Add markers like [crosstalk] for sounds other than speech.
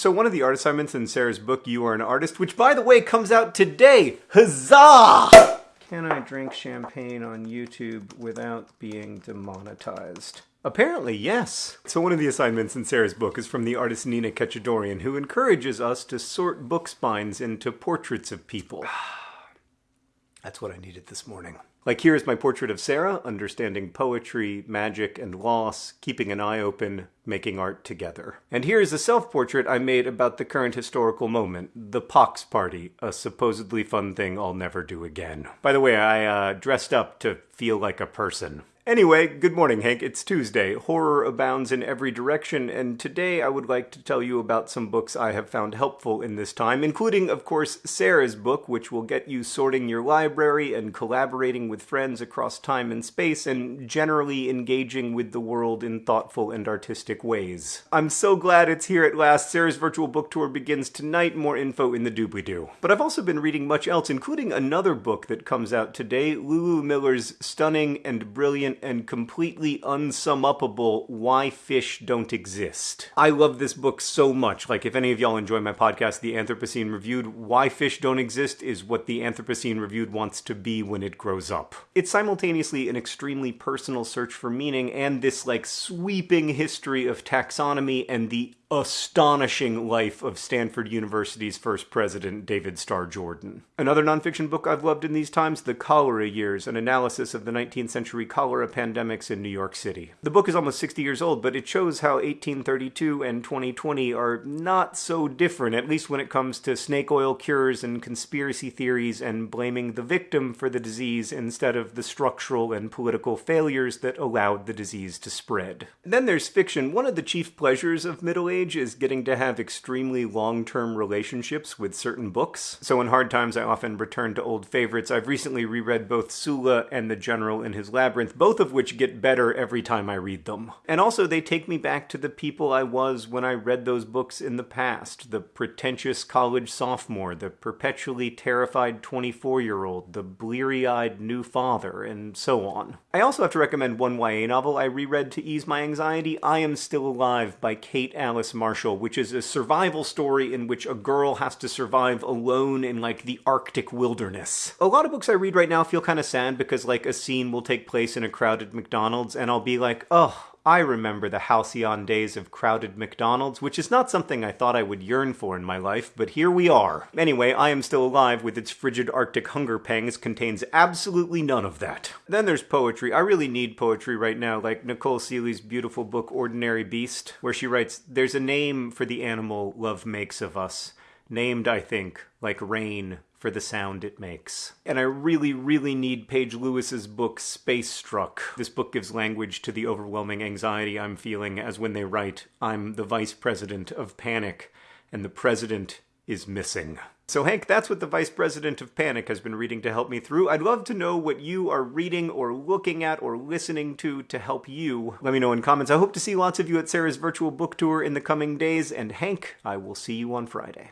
So one of the art assignments in Sarah's book, You Are an Artist, which by the way comes out today, huzzah! Can I drink champagne on YouTube without being demonetized? Apparently, yes. So one of the assignments in Sarah's book is from the artist Nina Katchadourian, who encourages us to sort book spines into portraits of people. [sighs] [sighs] That's what I needed this morning. Like here is my portrait of Sarah, understanding poetry, magic, and loss, keeping an eye open, making art together. And here is a self-portrait I made about the current historical moment, the Pox Party, a supposedly fun thing I'll never do again. By the way, I uh, dressed up to feel like a person. Anyway, good morning, Hank. It's Tuesday. Horror abounds in every direction, and today I would like to tell you about some books I have found helpful in this time, including, of course, Sarah's book, which will get you sorting your library and collaborating with friends across time and space, and generally engaging with the world in thoughtful and artistic ways. I'm so glad it's here at last. Sarah's virtual book tour begins tonight. More info in the doobly-doo. But I've also been reading much else, including another book that comes out today, Lulu Miller's stunning and brilliant and completely unsum-upable Why Fish Don't Exist. I love this book so much. Like, if any of y'all enjoy my podcast, The Anthropocene Reviewed, Why Fish Don't Exist is what The Anthropocene Reviewed wants to be when it grows up. It's simultaneously an extremely personal search for meaning and this, like, sweeping history of taxonomy and the astonishing life of Stanford University's first president, David Starr Jordan. Another nonfiction book I've loved in these times, The Cholera Years, an analysis of the 19th century cholera pandemics in New York City. The book is almost 60 years old, but it shows how 1832 and 2020 are not so different, at least when it comes to snake oil cures and conspiracy theories and blaming the victim for the disease instead of the structural and political failures that allowed the disease to spread. then there's fiction. One of the chief pleasures of middle age age is getting to have extremely long-term relationships with certain books. So in hard times, I often return to old favorites. I've recently reread both Sula and The General in His Labyrinth, both of which get better every time I read them. And also, they take me back to the people I was when I read those books in the past. The pretentious college sophomore, the perpetually terrified 24-year-old, the bleary-eyed new father, and so on. I also have to recommend one YA novel I reread to ease my anxiety, I Am Still Alive by Kate Alice Marshall, which is a survival story in which a girl has to survive alone in like the Arctic wilderness. A lot of books I read right now feel kind of sad because like a scene will take place in a crowded McDonald's and I'll be like, oh, I remember the halcyon days of crowded McDonald's, which is not something I thought I would yearn for in my life, but here we are. Anyway, I Am Still Alive with its frigid arctic hunger pangs contains absolutely none of that. Then there's poetry. I really need poetry right now, like Nicole Sealey's beautiful book Ordinary Beast, where she writes, There's a name for the animal love makes of us, named, I think, like rain for the sound it makes. And I really, really need Paige Lewis's book Space Struck. This book gives language to the overwhelming anxiety I'm feeling as when they write, I'm the vice president of panic, and the president is missing. So Hank, that's what the Vice President of Panic has been reading to help me through. I'd love to know what you are reading or looking at or listening to to help you. Let me know in comments. I hope to see lots of you at Sarah's virtual book tour in the coming days, and Hank, I will see you on Friday.